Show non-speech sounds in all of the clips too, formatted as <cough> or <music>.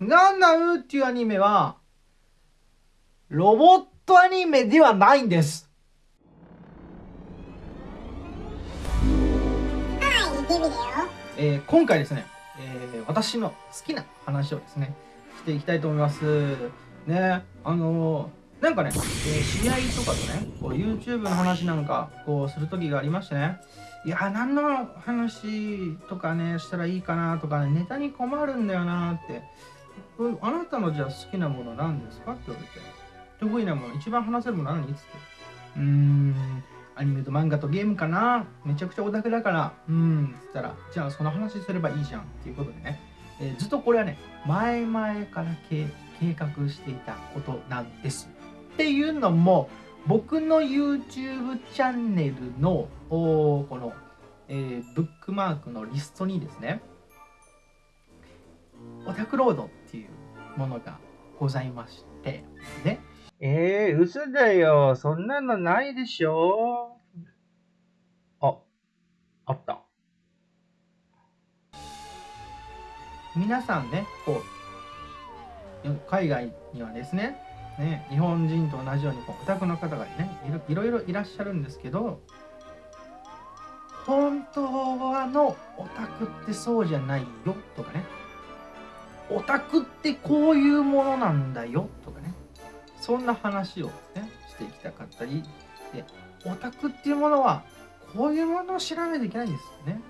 ガンダムっていうアニメは、ロボットアニメではないんです。えー、今回ですね、えー、私の好きな話をですね、していきたいと思います。ね、あのー、なんかね、えー、知り合いとかとね、こう YouTube の話なんかこうする時がありましてね、いや、何の話とかね、したらいいかなとかね、ネタに困るんだよなって、あなたのじゃあ好きなもの何ですか？って言われて、得意なもの、一番話せるもの何？っつって、うーん、アニメと漫画とゲームかな？めちゃくちゃオタクだから、うーん、つったら、じゃあその話すればいいじゃんっていうことでね、えー、ずっとこれはね、前々から計画していたことなんです。っていうのも、僕の YouTube チャンネルのこの、えー、ブックマークのリストにですね、オタクロードものがございまして、ね。えー、嘘だよ。そんなのないでしょあ、あった。皆さんね、こう、海外にはですね、ね、日本人と同じようにこうオタクの方がねいろいろいらっしゃるんですけど本当はのオタクってそうじゃないよとかねオタクってこういうものなんだよとかねそんな話をねしていきたかったりでオタクっていうものはこういうものを知らないといけないんですよね。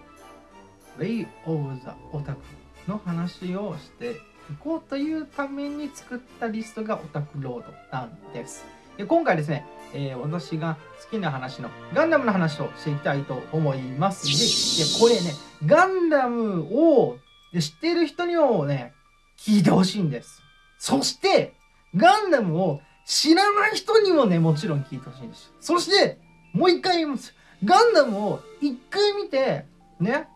Way of the オタクの話をしていこうというために作ったリストがオタクロードなんです。で今回ですね、えー、私が好きな話のガンダムの話をしていきたいと思いますで、でこれね、ガンダムを知っている人にもね、聞いてほしいんです。そして、ガンダムを知らない人にもね、もちろん聞いてほしいんです。そして、もう一回言います。ガンダムを一回見て、ね、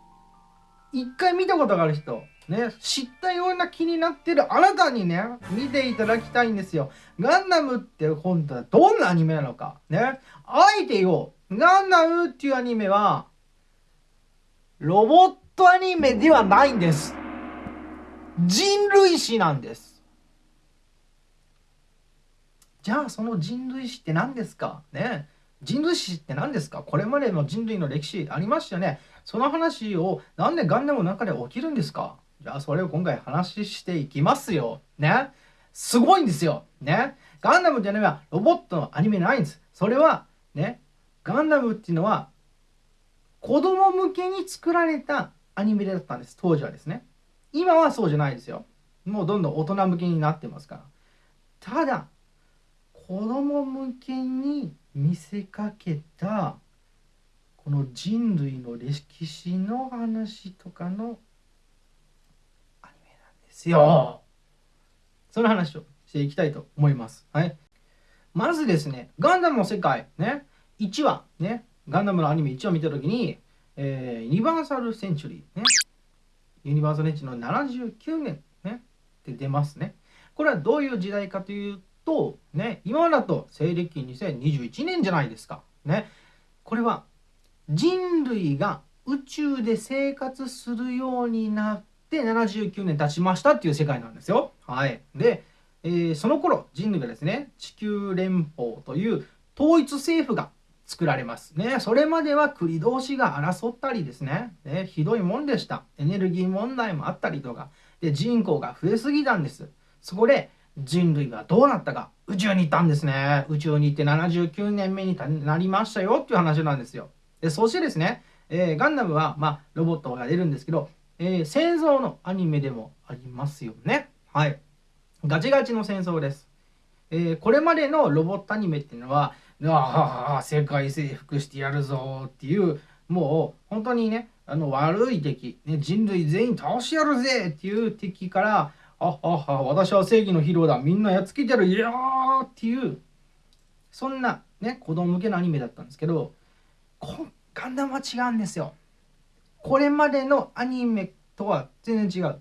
一回見たことがある人、ね、知ったような気になってるあなたにね、見ていただきたいんですよ。ガンダムって本当はどんなアニメなのか。ね。あえてよ、ガンダムっていうアニメは、ロボットアニメではないんです。人類史なんです。じゃあその人類史って何ですか？ね人類史って何ですか？これまでの人類の歴史ありましたよね。その話をなんでガンダムの中で起きるんですか？じゃあそれを今回話していきますよ。ね。すごいんですよ。ね。ガンダムっていうのはロボットのアニメないんです。それはね、ガンダムっていうのは子供向けに作られたアニメだったんです。当時はですね。今はそうじゃないですよ。もうどんどん大人向けになってますから。ただ、子供向けに見せかけたこの人類の歴史の話とかのアニメなんですよ。その話をしていきたいと思います。はい。まずですね、ガンダムの世界、ね、1話、ね、ガンダムのアニメ1話見たときに、えー、ユニバーサルセンチュリー、ね、ユニバーサルエッジの79年、ね、って出ますね。これはどういう時代かというと、ね、今だと西暦2021年じゃないですか。ね、これは人類が宇宙で生活するようになって79年経ちましたっていう世界なんですよ。はい。で、えー、その頃人類がですね、地球連邦という統一政府が作られますね。それまでは国同士が争ったりですねね、ひどいもんでした。エネルギー問題もあったりとか、で人口が増えすぎたんです。そこで人類はどうなったか、宇宙に行ったんですね。宇宙に行って79年目になりましたよっていう話なんですよ。でそしてですね、えー、ガンダムは、まあ、ロボットが出るんですけど、えー、戦争のアニメでもありますよね。はい。ガチガチの戦争です。えー、これまでのロボットアニメっていうのは、ああ世界征服してやるぞっていうもう本当にねあの悪い敵、ね、人類全員倒しやるぜっていう敵からあああ私は正義のヒーローだみんなやっつけてやるいやーっていうそんなね子供向けのアニメだったんですけどガンダムは違うんですよ。これまでのアニメとは全然違う。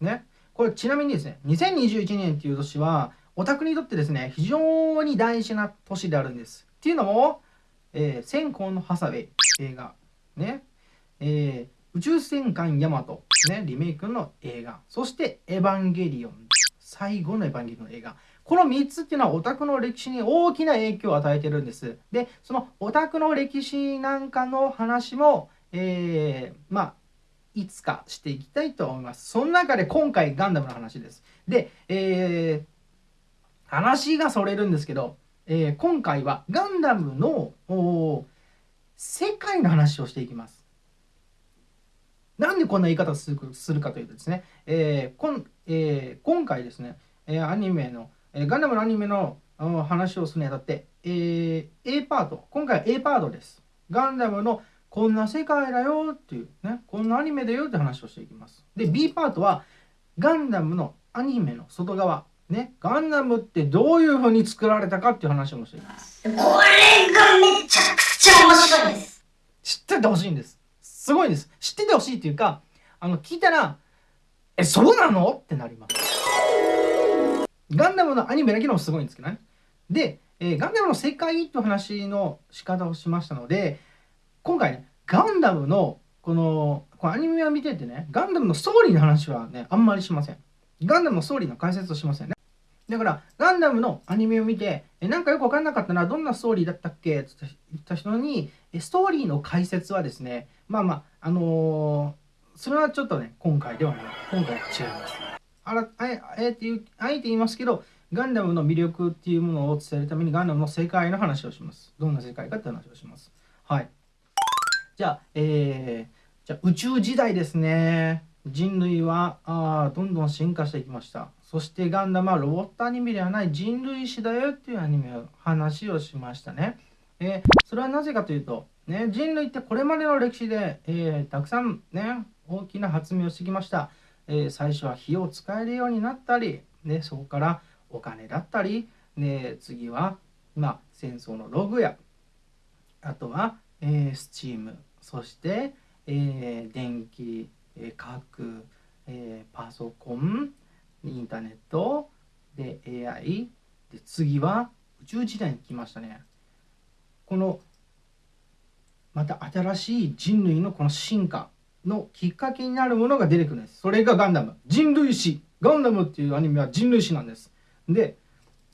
ね。これちなみにですね2021年っていう年はオタクにとってですね、非常に大事な年であるんです。っていうのも、えー、先行のハサウェイ映画、ね、えー、宇宙戦艦ヤマト、ね、リメイクの映画、そしてエヴァンゲリオン最後のエヴァンゲリオンの映画。この3つっていうのはオタクの歴史に大きな影響を与えてるんです。で、そのオタクの歴史なんかの話も、えー、まあ、いつかしていきたいと思います。その中で今回ガンダムの話です。で、えー、話がそれるんですけど、えー、今回はガンダムの世界の話をしていきます。なんでこんな言い方をするかというとですね、えーこんえー、今回ですね、えアニメの、えガンダムのアニメの話をするにあたって、えー、A パート、今回は A パートです。ガンダムのこんな世界だよっていうね、こんなアニメだよって話をしていきます。で、B パートはガンダムのアニメの外側、ね、ガンダムってどういう風に作られたかっていう話もしていきます。これがめちゃくちゃ面白いんです。知っててほしいんです。すごいです。知っててほしいっていうか、あの、聞いたら、え、そうなの？ってなります。ガンダムのアニメだけでもすごいんですけどね。で、えー、ガンダムの世界っていう話の仕方をしましたので、今回ね、ガンダムのこのこのアニメを見ててね、ガンダムのストーリーの話はね、あんまりしません。ガンダムのストーリーの解説をしませんね。だから、ガンダムのアニメを見て、えなんかよくわかんなかったな、どんなストーリーだったっけ？って言った人に、ストーリーの解説はですね、まあまあ、あのー、それはちょっとね、今回ではない。今回は違います。あらあえてあえて言いますけど、ガンダムの魅力っていうものを伝えるためにガンダムの世界の話をします。どんな世界かって話をします。はい。じゃあ、えー、じゃあ宇宙時代ですね。人類はあどんどん進化していきました。そしてガンダムはロボットアニメではない人類史だよっていうアニメを話をしましたね。えー、それはなぜかというと、ね、人類ってこれまでの歴史で、えー、たくさんね大きな発明をしてきました。えー、最初は火を使えるようになったり、ね、そこからお金だったり、ね、次は、まあ、戦争のログやあとは、えー、スチームそして、え、電気、えー、核、えー、パソコンインターネットで AI で次は宇宙時代に来ましたね。このまた新しい人類のこの進化のきっかけになるものが出てくるんです。それがガンダム。人類史。ガンダムっていうアニメは人類史なんです。で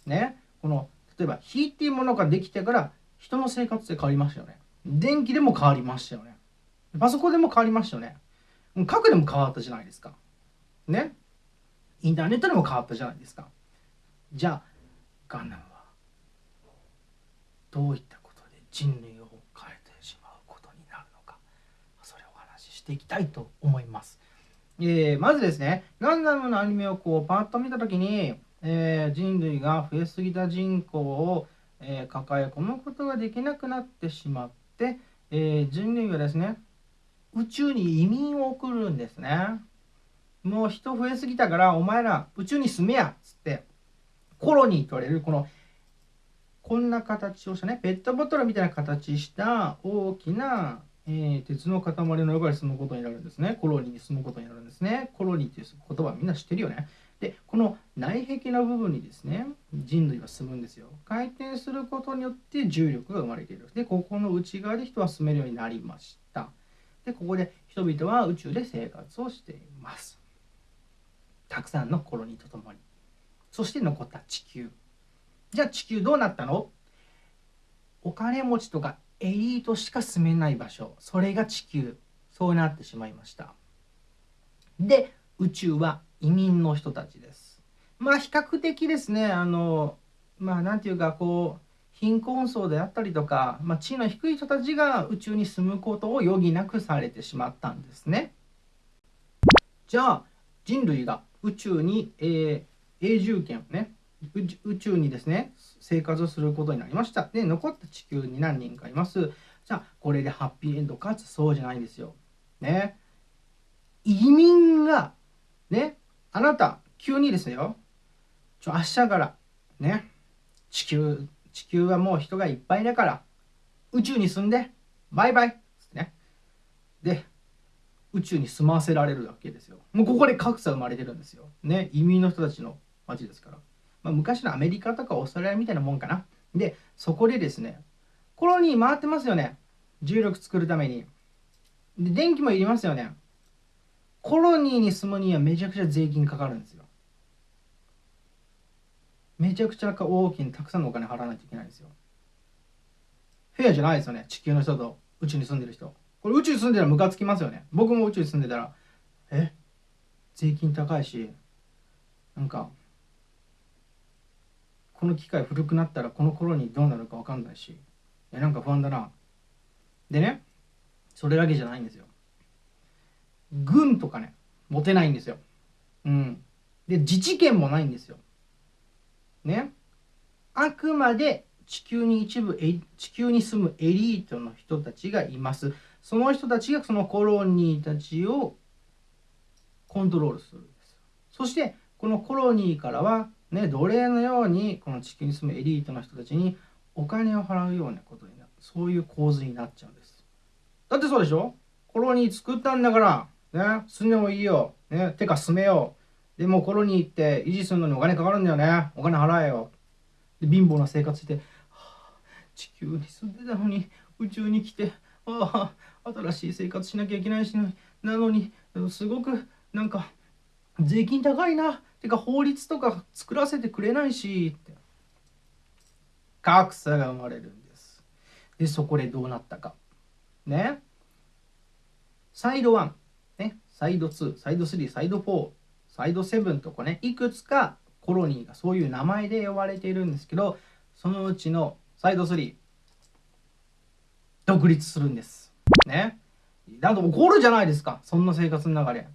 ねこの例えば火っていうものができてから人の生活で変わりましたよね。電気でも変わりましたよね。パソコンでも変わりましたよね。核でも変わったじゃないですか。ね？インターネットでも変わったじゃないですか。じゃあガンダムはどういったことで人類を変えてしまうことになるのか。それをお話ししていきたいと思います、えー、まずですね。ガンダムのアニメをこうパッと見た時に、えー、人類が増えすぎた人口を、えー、抱え込むことができなくなってしまって、え人類はですね宇宙に移民を送るんですね。もう人増えすぎたからお前ら宇宙に住めやっつってコロニーと言われるこのこんな形をしたねペットボトルみたいな形した大きな、えー、鉄の塊の横に住むことになるんですね。コロニーに住むことになるんですね。コロニーっていう言葉みんな知ってるよね。でこの内壁の部分にですね人類は住むんですよ。回転することによって重力が生まれているでここの内側で人は住めるようになりました。でここで人々は宇宙で生活をしています。たくさんのコロニーとともに。そして残った地球。じゃあ地球どうなったの？お金持ちとかエリートしか住めない場所。それが地球。そうなってしまいました。で宇宙は移民の人たちです。まあ比較的ですねあのまあ何て言うかこう貧困層であったりとか、まあ、地位の低い人たちが宇宙に住むことを余儀なくされてしまったんですね。じゃあ人類が宇宙に、えー、永住権をね宇宙にですね生活をすることになりました。で残った地球に何人かいます。じゃあこれでハッピーエンドかつそうじゃないんですよ。ね。移民がねあなた急にですよ。ちょ明日からね地球地球はもう人がいっぱいだから宇宙に住んでバイバイねで宇宙に住ませられるわけですよ。もうここで格差生まれてるんですよ。ね、移民の人たちの街ですから。まあ、昔のアメリカとかオーストラリアみたいなもんかな。で、そこでですね、コロニー回ってますよね。重力作るために。で、電気もいりますよね。コロニーに住むにはめちゃくちゃ税金かかるんですよ。めちゃくちゃ大きなたくさんのお金払わないといけないんですよ。フェアじゃないですよね。地球の人と宇宙に住んでる人。これ宇宙に住んでたらムカつきますよね。僕も宇宙に住んでたらえ？税金高いしなんかこの機械古くなったらこの頃にどうなるか分かんないしえなんか不安だな。でねそれだけじゃないんですよ。軍とかね持てないんですよ。うん。で自治権もないんですよ。ね。あくまで地球に一部地球に住むエリートの人たちがいます。その人たちがそのコロニーたちをコントロールするんです。そしてこのコロニーからはね奴隷のようにこの地球に住むエリートの人たちにお金を払うようなことになる。そういう構図になっちゃうんです。だってそうでしょ？コロニー作ったんだからね住んでもいいよ。ねてか住めよ。でもコロニーって維持するのにお金かかるんだよね。お金払えよ。で貧乏な生活して、はあ、地球に住んでたのに宇宙に来てああ新しい生活しなきゃいけないしなのにすごくなんか税金高いな。てか法律とか作らせてくれないし。って格差が生まれるんです。でそこでどうなったか。ね。サイド1、ね、サイド2サイド3サイド4サイド7とかねいくつかコロニーがそういう名前で呼ばれているんですけどそのうちのサイド3独立するんです。ね。だと怒るじゃないですかそんな生活の流れ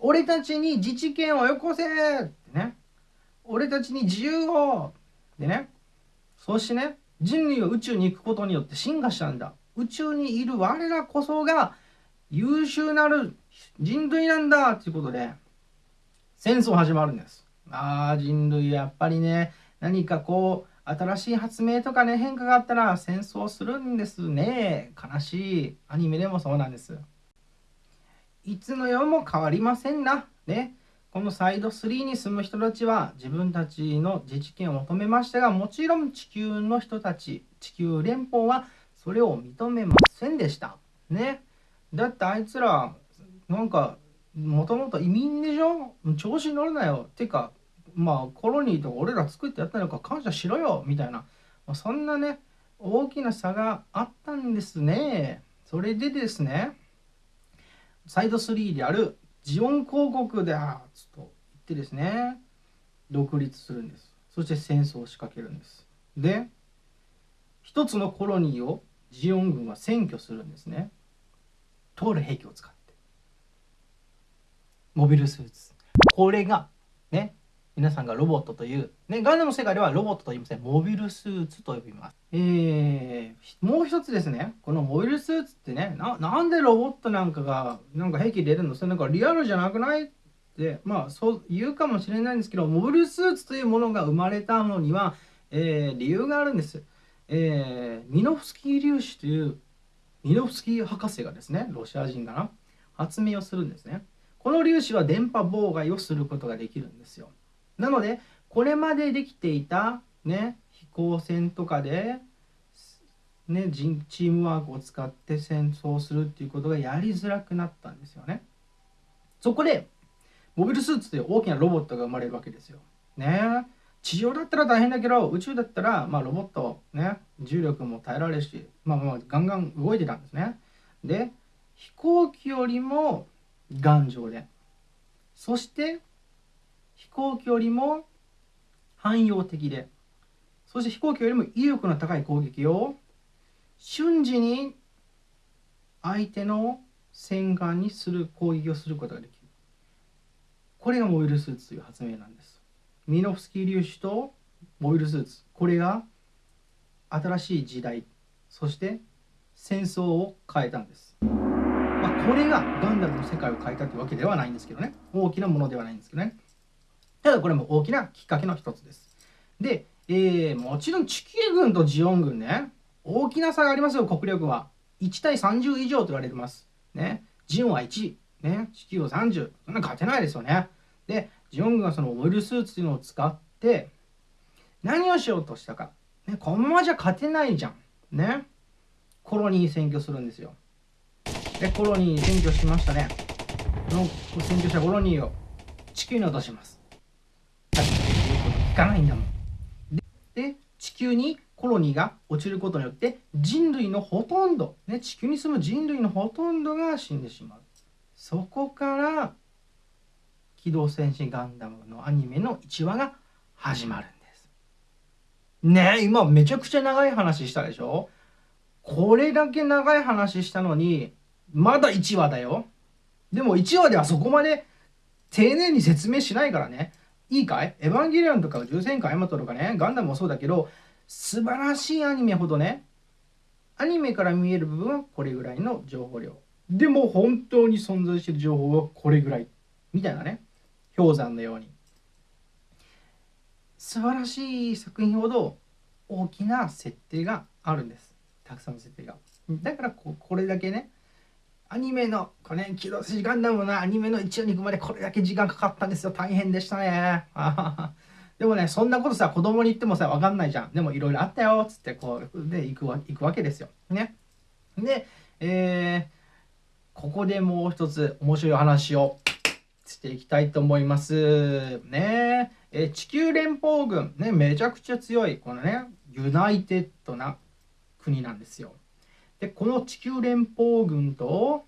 俺たちに自治権をよこせってね。俺たちに自由をでね。そしてね人類は宇宙に行くことによって進化したんだ。宇宙にいる我らこそが優秀なる人類なんだっていうことで。戦争始まるんですああ人類やっぱりね何かこう新しい発明とかね変化があったら戦争するんですね悲しいアニメでもそうなんですいつの世も変わりませんな。ね。このサイド3に住む人たちは自分たちの自治権を求めましたが、もちろん地球の人たち、地球連邦はそれを認めませんでした。ね。だってあいつら、なんか、もともと移民でしょ？調子に乗るなよ。ていうか、まあコロニーとか俺ら作ってやったのか感謝しろよみたいなま。そんなね、大きな差があったんですね。それでですね、サイド3であるジオン広告であと言ってですね独立するんですそして戦争を仕掛けるんですで一つのコロニーをジオン軍は占拠するんですね通る兵器を使っモビルスーツこれがね皆さんがロボットという、ね、ガンダムの世界ではロボットと言いません。モビルスーツと呼びます。えー、もう一つですね、このモビルスーツってね、なんでロボットなんかが、なんか兵器出るの？それなんかリアルじゃなくない？って、まあそう言うかもしれないんですけど、モビルスーツというものが生まれたのには、えー、理由があるんです。えー、ミノフスキー粒子というミノフスキー博士がですね、ロシア人かな、発明をするんですね。この粒子は電波妨害をすることができるんですよ。なのでこれまでできていた、ね、飛行船とかで、ね、チームワークを使って戦争するっていうことがやりづらくなったんですよね。そこでモビルスーツという大きなロボットが生まれるわけですよ。ね地上だったら大変だけど宇宙だったら、まあ、ロボット、ね、重力も耐えられるし、まあ、まあガンガン動いてたんですね。で飛行機よりも頑丈で。そして飛行機よりも汎用的で。そして飛行機よりも威力の高い攻撃を瞬時に相手の戦艦にする攻撃をすることができる。これがモビルスーツという発明なんです。ミノフスキー粒子とモビルスーツ。これが新しい時代。そして戦争を変えたんです、これがガンダムの世界を変えたというわけではないんですけどね大きなものではないんですけどねただこれも大きなきっかけの一つです。で、えー、もちろん地球軍とジオン軍ね、大きな差がありますよ、国力は。1対30以上と言われてます。ね。ジオンは1、ね。地球は30。そんな勝てないですよね。で、ジオン軍はそのオイルスーツというのを使って、何をしようとしたか。ね、このままじゃ勝てないじゃん。ね。コロニー占拠するんですよ。で、コロニー占拠しましたね。この占拠したコロニーを地球に落とします。聞かないんだもん。で地球にコロニーが落ちることによって人類のほとんど、ね、地球に住む人類のほとんどが死んでしまうそこから「機動戦士ガンダム」のアニメの1話が始まるんですねえ今めちゃくちゃ長い話したでしょ？これだけ長い話したのにまだ1話だよ。でも1話ではそこまで丁寧に説明しないからね。いいかい？エヴァンゲリオンとか重戦艦ヤマトとかね。ガンダムもそうだけど素晴らしいアニメほどね。アニメから見える部分はこれぐらいの情報量。でも本当に存在している情報はこれぐらい。みたいなね。氷山のように。素晴らしい作品ほど大きな設定があるんです。たくさんの設定が。だからここれだけね。アニメのこれ、ね、機動戦士ガンダムのアニメの1話に行くまでこれだけ時間かかったんですよ。大変でしたね。<laughs> でもねそんなことさ子供に言ってもさ分かんないじゃん。でもいろいろあったよつってこうで行くわ行くわけですよ。ね。でえー、ここでもう一つ面白い話をしていきたいと思います。ね。え地球連邦軍。ねめちゃくちゃ強いこのねユナイテッドな国なんですよ。でこの地球連邦軍と、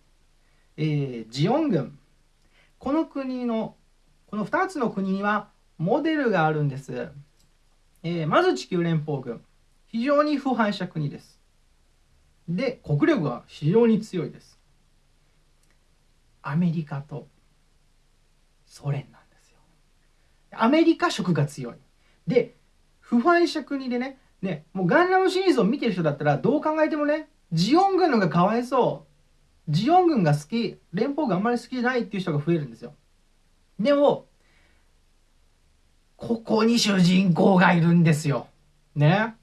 えー、ジオン軍。この国のこの2つの国にはモデルがあるんです、えー、まず地球連邦軍。非常に腐敗した国です。で国力は非常に強いです。アメリカとソ連なんですよ。アメリカ色が強い。で腐敗した国でねねもうガンダムシリーズを見てる人だったらどう考えてもねジオン軍のがかわいそう。ジオン軍が好き。連邦軍あんまり好きじゃないっていう人が増えるんですよ。でもここに主人公がいるんですよ。ね。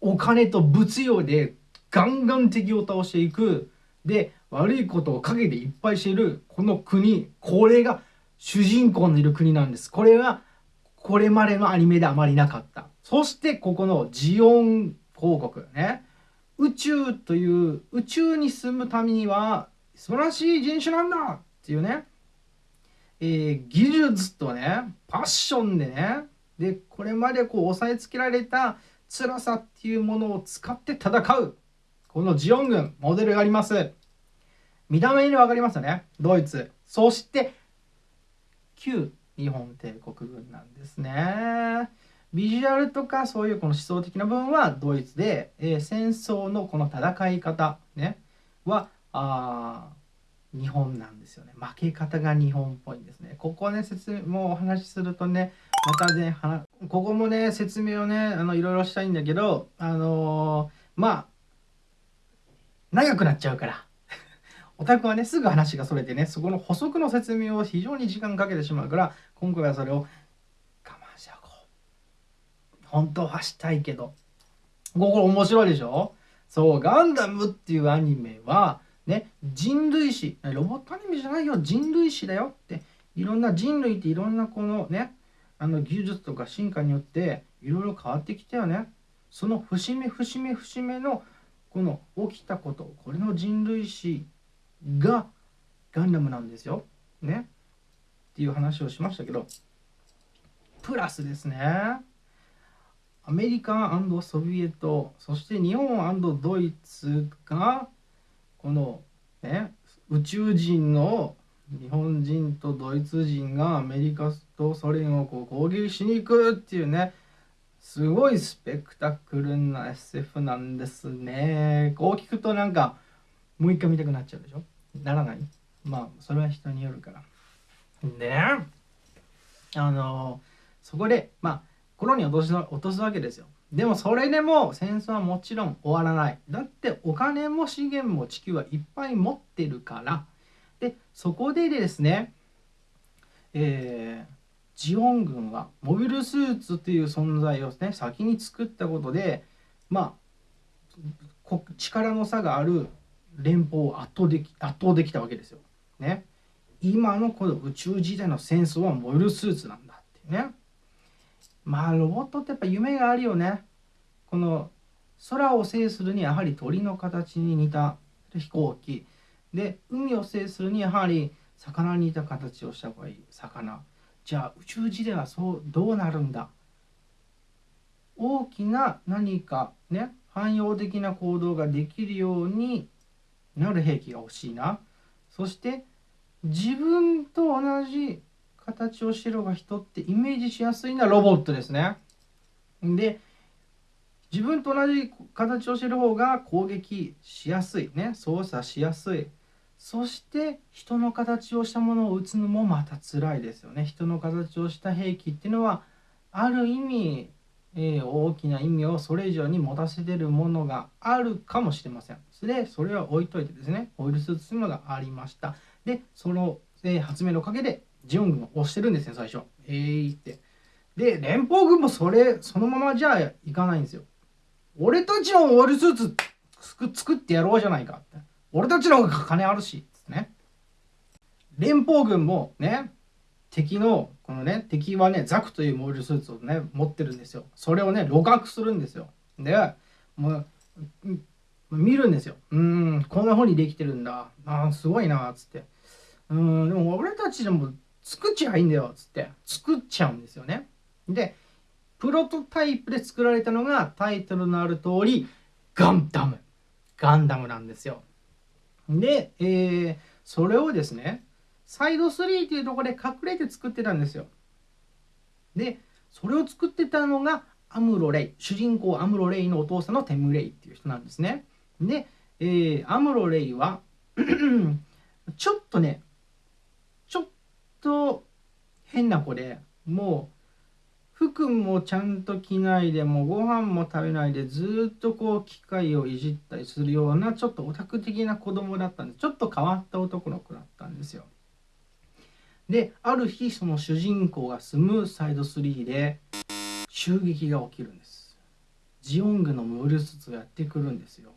お金と物用でガンガン敵を倒していく。で悪いことを陰でいっぱいしている。この国これが主人公のいる国なんです。これはこれまでのアニメであまりなかった。そしてここのジオン王国。ね。宇宙という宇宙に住むためには素晴らしい人種なんだ！っていうね、えー、技術とねパッションでねでこれまでこう押さえつけられた辛さっていうものを使って戦う。このジオン軍モデルがあります。見た目に分かりますよね。ドイツ。そして旧日本帝国軍なんですね。ビジュアルとかそういうこの思想的な部分はドイツで、えー、戦争のこの戦い方、ね、はあ日本なんですよね。負け方が日本っぽいんですね。ここね説明もお話しするとねまたねここもね説明をねあのいろいろしたいんだけどあのー、まあ長くなっちゃうから。<laughs> オタクはねすぐ話がそれてねそこの補足の説明を非常に時間かけてしまうから今回はそれを我慢しよう。本当はしたいけど。ここ面白いでしょ？そう、ガンダムっていうアニメは、ね、人類史、ロボットアニメじゃないよ、人類史だよって、いろんな人類っていろんなこのね、あの技術とか進化によっていろいろ変わってきたよね。その節目節目節目のこの起きたこと、これの人類史がガンダムなんですよ。ね？っていう話をしましたけど、プラスですね。アメリカソビエトそして日本ドイツがこの、ね、宇宙人の日本人とドイツ人がアメリカとソ連をこう攻撃しに行くっていうねすごいスペクタクルな SF なんですね。こう聞くとなんかもう一回見たくなっちゃうでしょ？ならない？まあそれは人によるから。であのそこでまあ心に落とす落とすわけですよ。でもそれでも戦争はもちろん終わらない。だってお金も資源も地球はいっぱい持ってるから。でそこでですね、えー、ジオン軍はモビルスーツという存在をね先に作ったことでまあ力の差がある連邦を圧倒でき圧倒できたわけですよ。ね。今のこの宇宙時代の戦争はモビルスーツなんだっていうね。まあロボットってやっぱ夢があるよね。この空を制するにやはり鳥の形に似た飛行機。で海を制するにやはり魚に似た形をした方がいい。魚。じゃあ宇宙時ではそうどうなるんだ？大きな何かね汎用的な行動ができるようになる兵器が欲しいな。そして自分と同じ形をしてる方が人ってイメージしやすいのはロボットですね。で自分と同じ形をしてる方が攻撃しやすいね。操作しやすい。そして人の形をしたものを撃つのもまた辛いですよね。人の形をした兵器っていうのはある意味えー、大きな意味をそれ以上に持たせてるものがあるかもしれません。で、それは置いといてですね、オイルスーツというのがありました。で、その、えー、発明のおかげで、ジオン軍を押してるんですね、最初。えーって。で、連邦軍もそれ、そのままじゃいかないんですよ。俺たちのオイルスーツ作ってやろうじゃないかって。俺たちの方が金あるし、ね。連邦軍もね、敵のこのね敵はねザクというモールスーツをね持ってるんですよそれをね露獲するんですよでもう見るんですようんこんな風にできてるんだああすごいなつってうんでも俺たちでも作っちゃいいんだよっつって作っちゃうんですよねでプロトタイプで作られたのがタイトルのある通りガンダムガンダムなんですよで、えー、それをですねサイド3っていうところで隠れて作ってたんですよ。で、それを作ってたのがアムロ・レイ。主人公アムロ・レイのお父さんのテム・レイっていう人なんですね。で、えー、アムロ・レイは <clears throat> ちょっとね、と変な子で、もう服もちゃんと着ないでもうご飯も食べないでずっとこう機械をいじったりするようなちょっとオタク的な子供だったんでちょっと変わった男の子だったんですよ。である日その主人公が住むサイド3で襲撃が起きるんです。ジオングのムールスツがやってくるんですよ。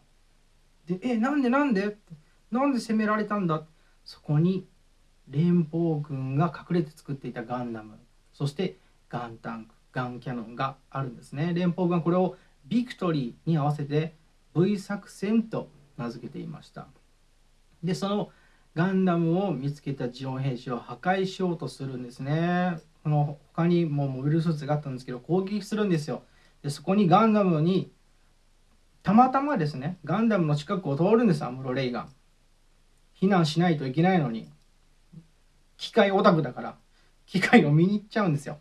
でえなんでなんで？なんで攻められたんだ？そこに連邦軍が隠れて作っていたガンダムそしてガンタンクガンキャノンがあるんですね連邦軍はこれをビクトリーに合わせて V 作戦と名付けていましたでそのガンダムを見つけたジオン兵士を破壊しようとするんですね。この他にもモビルスーツがあったんですけど攻撃するんですよ。でそこにガンダムにたまたまですねガンダムの近くを通るんですアムロ・レイが。避難しないといけないのに機械オタクだから機械を見に行っちゃうんですよ。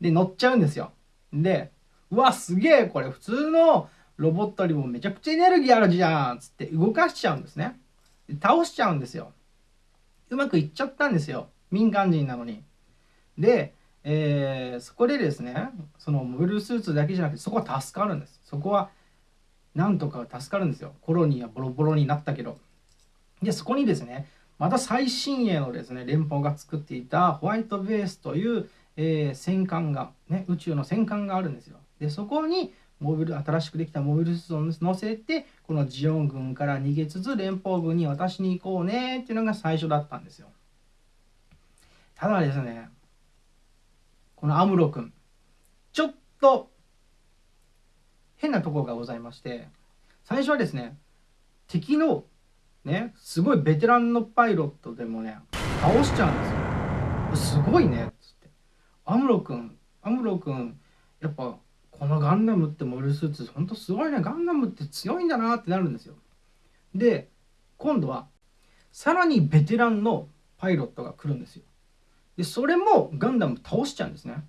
で乗っちゃうんですよ。でうわすげえこれ普通のロボットよりもめちゃくちゃエネルギーあるじゃんつって動かしちゃうんですね。倒しちゃうんですよ。うまくいっちゃったんですよ民間人なのに。で、えー、そこでですねそのモビルスーツだけじゃなくてそこは助かるんですそこはなんとか助かるんですよコロニーはボロボロになったけどでそこにですねまた最新鋭のですね連邦が作っていたホワイトベースという、えー、戦艦が、ね、宇宙の戦艦があるんですよ。でそこにモビル新しくできたモビルスーツを乗せてこのジオン軍から逃げつつ連邦軍に渡しに行こうねっていうのが最初だったんですよ。ただですねこのアムロ君ちょっと変なところがございまして最初はですね敵のね。すごいベテランのパイロットでもね倒しちゃうんですよ。すごいねつって。アムロ君アムロ君やっぱこのガンダムってモビルスーツほんとすごいね。ガンダムって強いんだなってなるんですよ。で今度はさらにベテランのパイロットが来るんですよ。でそれもガンダム倒しちゃうんですね。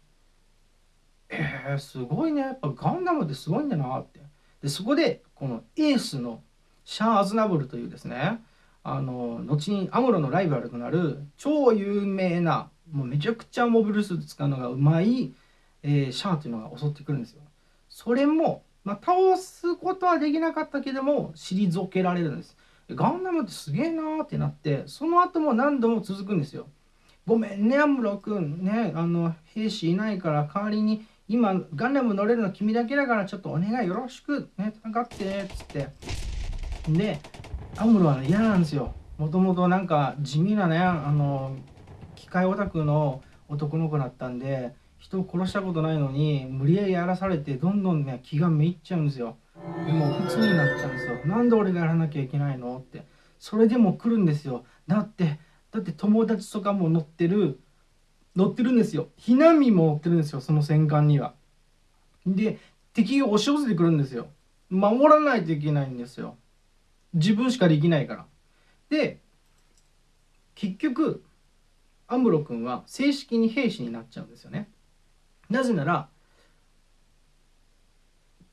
えー、すごいね。やっぱガンダムってすごいんだなって。でそこでこのエースのシャア・アズナブルというですねあの後にアムロのライバルとなる超有名なもうめちゃくちゃモビルスーツ使うのがうまいえー、シャアというのが襲ってくるんですよ。それも、まあ、倒すことはできなかったけども退けられるんです。ガンダムってすげえなーってなってその後も何度も続くんですよ。ごめんねアムロ君ねあの兵士いないから代わりに今ガンダム乗れるの君だけだからちょっとお願いよろしくね戦ってっつってでアムロは、嫌なんですよ。もともとなんか地味なねあの機械オタクの男の子だったんで人を殺したことないのに無理やりやらされてどんどんね気がめいっちゃうんですよ。でも普通になっちゃうんですよ。なんで俺がやらなきゃいけないのって。それでも来るんですよ。だってだって友達とかも乗ってる乗ってるんですよ。避難民も乗ってるんですよその戦艦には。で敵が押し寄せてくるんですよ。守らないといけないんですよ。自分しかできないから。で結局アムロ君は正式に兵士になっちゃうんですよね。なぜなら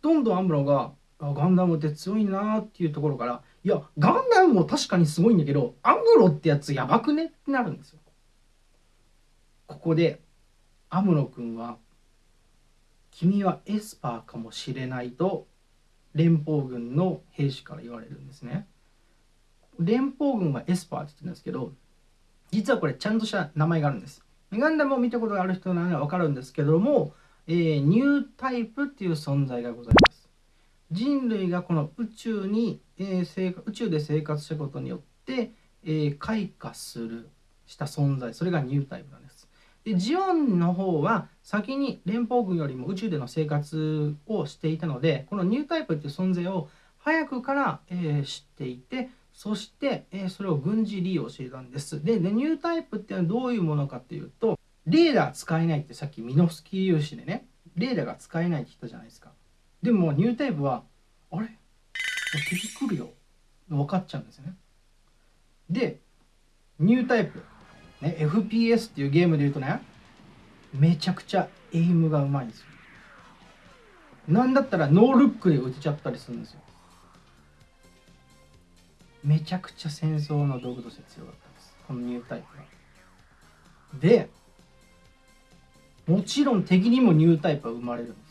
どんどんアムロがあガンダムって強いなっていうところからいやガンダムも確かにすごいんだけどアムロってやつやばくねってなるんですよ。ここでアムロ君は君はエスパーかもしれないと連邦軍の兵士から言われるんですね。連邦軍はエスパーって言ってるんですけど実はこれちゃんとした名前があるんです。ガンダムを見たことがある人ならわかるんですけども、えー、ニュータイプっていう存在がございます。人類がこの宇宙に、えー、宇宙で生活したことによって、えー、開花するした存在。それがニュータイプなんです。でジオンの方は先に連邦軍よりも宇宙での生活をしていたのでこのニュータイプっていう存在を早くから、えー、知っていてそして、えー、それを軍事利用していたんです。ででニュータイプっていうのはどういうものかっていうとレーダー使えないってさっきミノフスキー粒子でねレーダーが使えないって言ったじゃないですか。でもニュータイプはあれ？敵来るよ。分かっちゃうんですよね。でニュータイプ、ね、FPS っていうゲームで言うとねめちゃくちゃエイムがうまいんですよなんだったらノールックで撃てちゃったりするんですよめちゃくちゃ戦争の道具として強かったんですこのニュータイプはでもちろん敵にもニュータイプは生まれるんです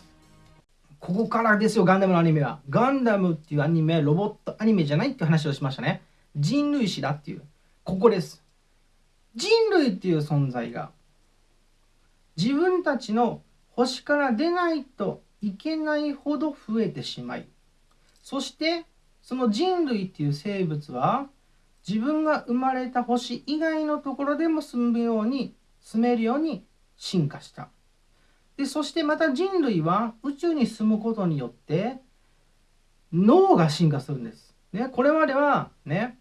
ここからですよ、ガンダムのアニメは。ガンダムっていうアニメロボットアニメじゃないって話をしましたね。人類史だっていう。ここです。人類っていう存在が自分たちの星から出ないといけないほど増えてしまい、そしてその人類っていう生物は自分が生まれた星以外のところでも住むように住めるように進化した。でそしてまた人類は宇宙に住むことによって脳が進化するんです。ね、これまではね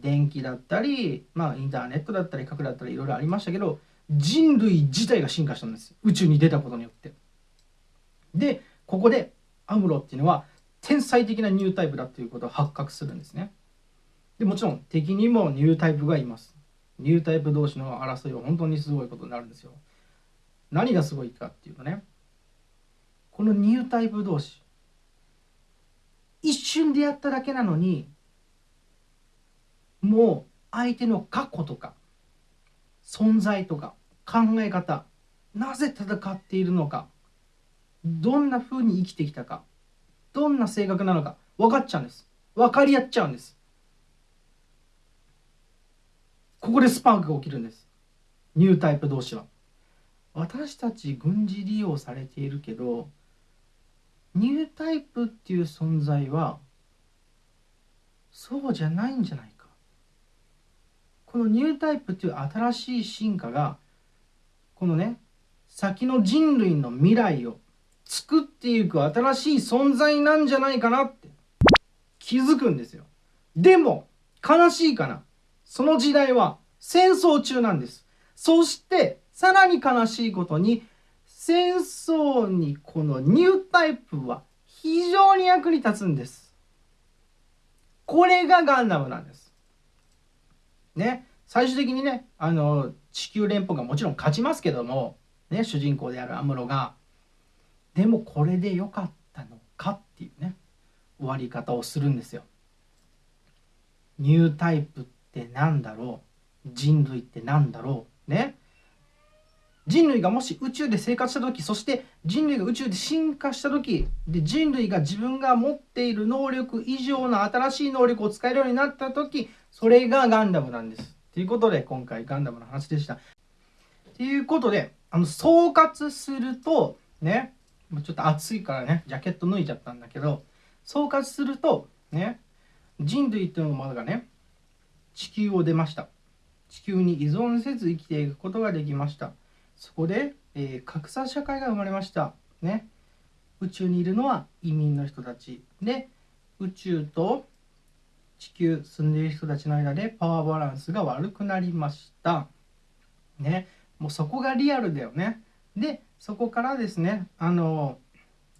電気だったり、まあ、インターネットだったり核だったりいろいろありましたけど人類自体が進化したんです宇宙に出たことによって。でここでアムロっていうのは天才的なニュータイプだっていうことを発覚するんですね。でもちろん敵にもニュータイプがいます。ニュータイプ同士の争いは本当にすごいことになるんですよ。何がすごいかっていうとねこのニュータイプ同士一瞬でやっただけなのにもう相手の過去とか存在とか考え方なぜ戦っているのかどんな風に生きてきたかどんな性格なのか分かっちゃうんです。分かり合っちゃうんです。ここでスパークが起きるんです。ニュータイプ同士は。私たち軍事利用されているけどニュータイプっていう存在はそうじゃないんじゃないこのニュータイプっていう新しい進化がこのね先の人類の未来を作っていく新しい存在なんじゃないかなって気づくんですよでも悲しいかなその時代は戦争中なんですそしてさらに悲しいことに戦争にこのニュータイプは非常に役に立つんです。これがガンダムなんです。ね、最終的にね、あの、地球連邦がもちろん勝ちますけども、ね、主人公であるアムロが、でもこれで良かったのかっていうね、終わり方をするんですよ。ニュータイプって何だろう？人類って何だろう？ね。人類がもし宇宙で生活した時そして人類が宇宙で進化した時で人類が自分が持っている能力以上の新しい能力を使えるようになった時それがガンダムなんです。ということで今回ガンダムの話でした。ということであの総括するとねちょっと暑いからねジャケット脱いじゃったんだけど総括するとね人類というものがね地球を出ました地球に依存せず生きていくことができましたそこで、えー、格差社会が生まれました。ね。宇宙にいるのは移民の人たちで宇宙と地球住んでいる人たちの間でパワーバランスが悪くなりました。ね。もうそこがリアルだよね。でそこからですねあの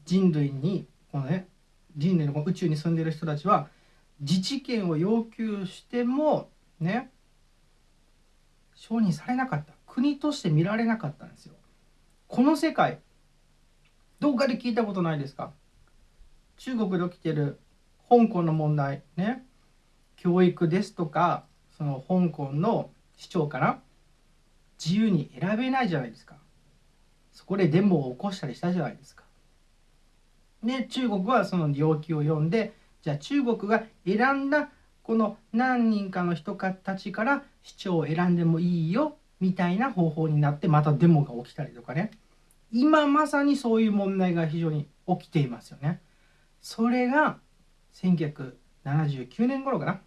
人類にこのね人類の宇宙に住んでいる人たちは自治権を要求してもね承認されなかった国として見られなかったんですよ。この世界どっかで聞いたことないですか？中国で起きてる香港の問題ね教育ですとかその香港の市長から自由に選べないじゃないですか。そこでデモを起こしたりしたじゃないですか。で中国はその要求を読んでじゃあ中国が選んだこの何人かの人たちから市長を選んでもいいよみたいな方法になってまたデモが起きたりとかね。今まさにそういう問題が非常に起きていますよね。それが1979年頃かな。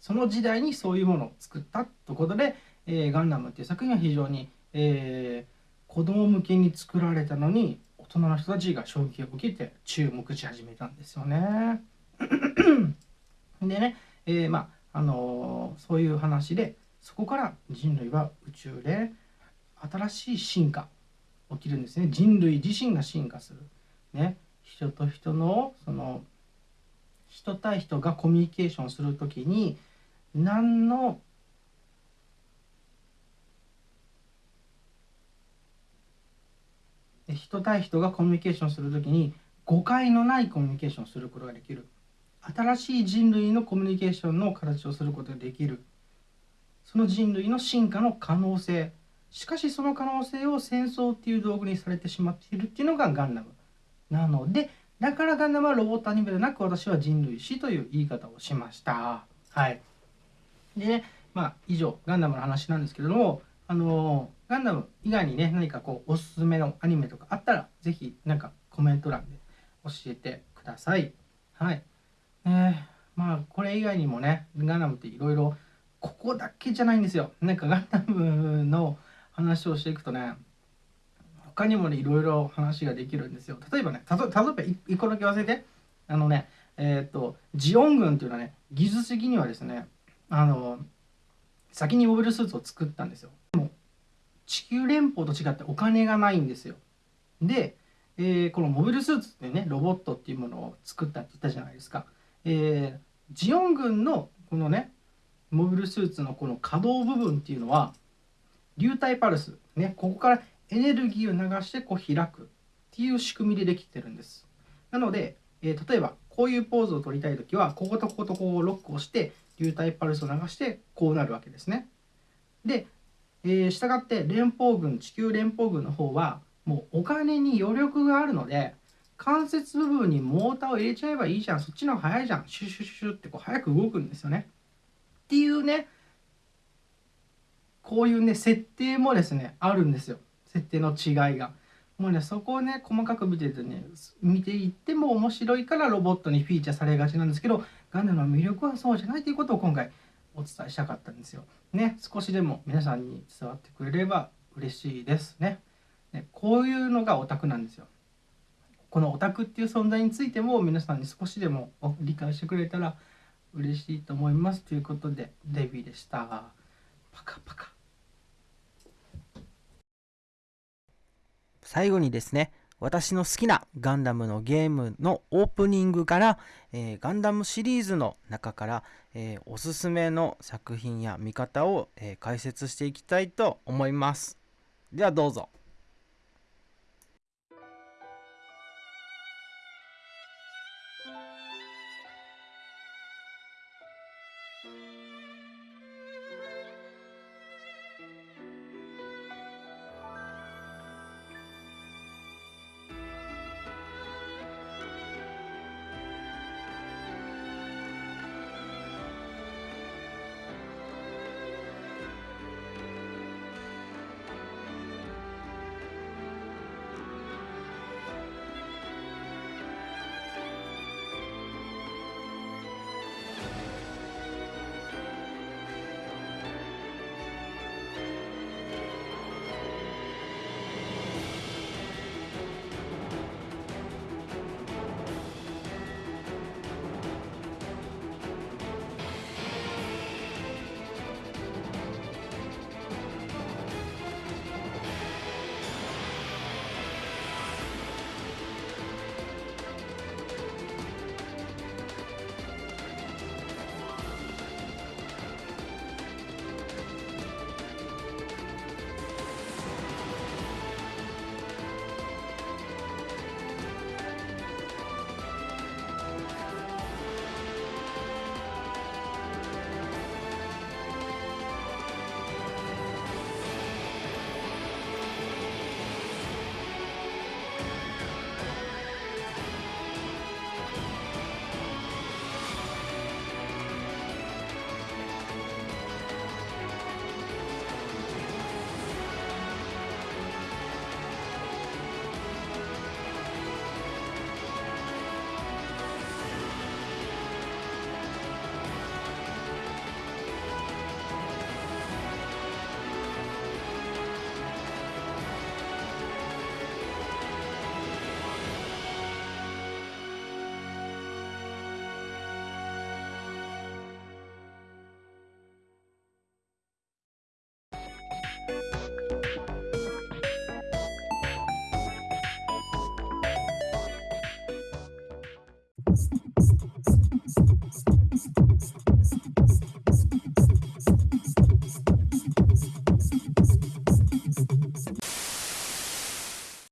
その時代にそういうものを作ったということで「えー、ガンダム」っていう作品は非常に、えー、子供向けに作られたのに大人の人たちが衝撃を受けて注目し始めたんですよね。<clears throat> でね、えー、まああのー、そういう話でそこから人類は宇宙で新しい進化起きるんですね。人類自身が進化する、ね、人と人のその人対人がコミュニケーションする時に何の人対人がコミュニケーションする時に誤解のないコミュニケーションをすることができる。新しい人類のコミュニケーションの形をすることができる。その人類の進化の可能性。しかしその可能性を戦争っていう道具にされてしまっているっていうのがガンダム。なのでだからガンダムはロボットアニメでなく私は人類史という言い方をしました。はい。でまあ以上ガンダムの話なんですけれどもあのガンダム以外にね何かこうおすすめのアニメとかあったら是非何かコメント欄で教えてください。はい。ねまあこれ以外にもねガンダムっていろいろここだけじゃないんですよ。なんかガンダムの話をしていくとね他にもねいろいろ話ができるんですよ。例えばねたと例えば1個だけ忘れてあのねえっ、とジオン軍っていうのはね技術的にはですねあの先にモビルスーツを作ったんですよ。でも地球連邦と違ってお金がないんですよ。で、えー、このモビルスーツってねロボットっていうものを作ったって言ったじゃないですか、えー、ジオン軍のこのねモビルスーツのこの可動部分っていうのは流体パルス、ね、ここからエネルギーを流してこう開くっていう仕組みでできてるんです。なので、えー、例えばこういうポーズを取りたい時はこことこことこうロックをして流体パルスを流してこうなるわけですね。で、えー、従って連邦軍地球連邦軍の方はもうお金に余力があるので関節部分にモーターを入れちゃえばいいじゃんそっちの方が早いじゃんシュシュシュってこう早く動くんですよね。っていうねこういうね設定もですねあるんですよ設定の違いが。もうねそこをね細かく見ててね見ていっても面白いからロボットにフィーチャーされがちなんですけどガンダムの魅力はそうじゃないということを今回お伝えしたかったんですよ。ね少しでも皆さんに伝わってくれれば嬉しいですね。ねこういうのがオタクなんですよ。このオタクっていう存在についても皆さんに少しでも理解してくれたら嬉しいと思いますということでデビーでした。パカパカ。最後にですね、私の好きなガンダムのゲームのオープニングから、えー、ガンダムシリーズの中から、えー、おすすめの作品や見方を、えー、解説していきたいと思います。ではどうぞ。